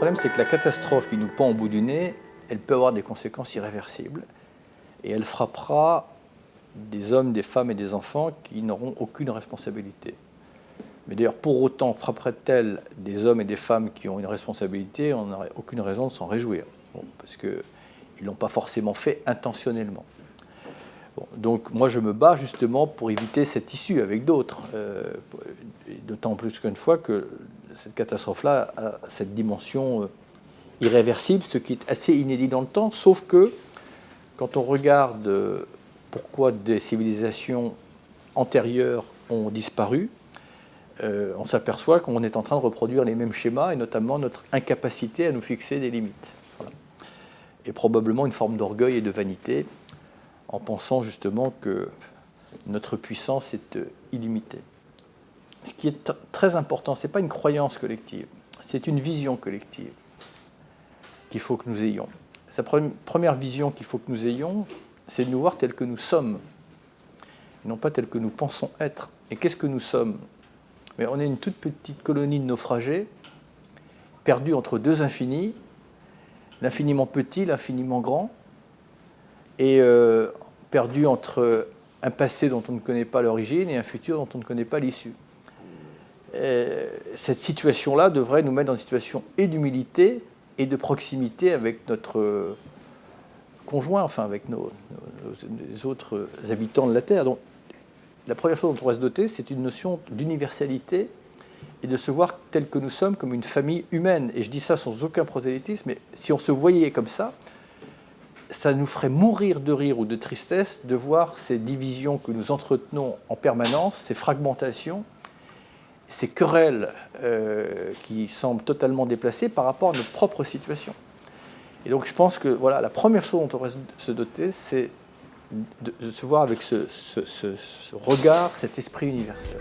problème, c'est que la catastrophe qui nous pend au bout du nez, elle peut avoir des conséquences irréversibles. Et elle frappera des hommes, des femmes et des enfants qui n'auront aucune responsabilité. Mais d'ailleurs, pour autant, frapperait-elle des hommes et des femmes qui ont une responsabilité On n'aurait aucune raison de s'en réjouir. parce qu'ils ne l'ont pas forcément fait intentionnellement. donc moi, je me bats justement pour éviter cette issue avec d'autres. Euh, d'autant plus qu'une fois que cette catastrophe-là a cette dimension euh, irréversible, ce qui est assez inédit dans le temps, sauf que quand on regarde euh, pourquoi des civilisations antérieures ont disparu, euh, on s'aperçoit qu'on est en train de reproduire les mêmes schémas, et notamment notre incapacité à nous fixer des limites. Et probablement une forme d'orgueil et de vanité, en pensant justement que notre puissance est illimitée ce qui est très important, ce n'est pas une croyance collective, c'est une vision collective qu'il faut que nous ayons. Sa première vision qu'il faut que nous ayons, c'est de nous voir tels que nous sommes, non pas tels que nous pensons être. Et qu'est-ce que nous sommes? Mais On est une toute petite colonie de naufragés, perdue entre deux infinis, l'infiniment petit, l'infiniment grand, et euh, entre un passé dont on ne connaît pas l'origine et un futur dont on ne connaît pas l'issue. Euh, cette situation-là devrait nous mettre dans une situation et d'humilité et de proximité avec notre conjoint, enfin avec nos, autres habitants de la Terre. Donc, la première chose dont on pourrait se doter, c'est une notion d'universalité et de se voir tel que nous sommes comme une famille humaine. Et je dis ça sans aucun prosélytisme, mais si on se voyait comme ça, ça nous ferait mourir de rire ou de tristesse de voir ces divisions que nous entretenons en permanence, ces fragmentations, ces querelles euh, qui semblent totalement déplacées par rapport à notre propre situation. Et donc je pense que voilà, la première chose dont on devrait se doter, c'est de, se voir avec ce regard, cet esprit universel.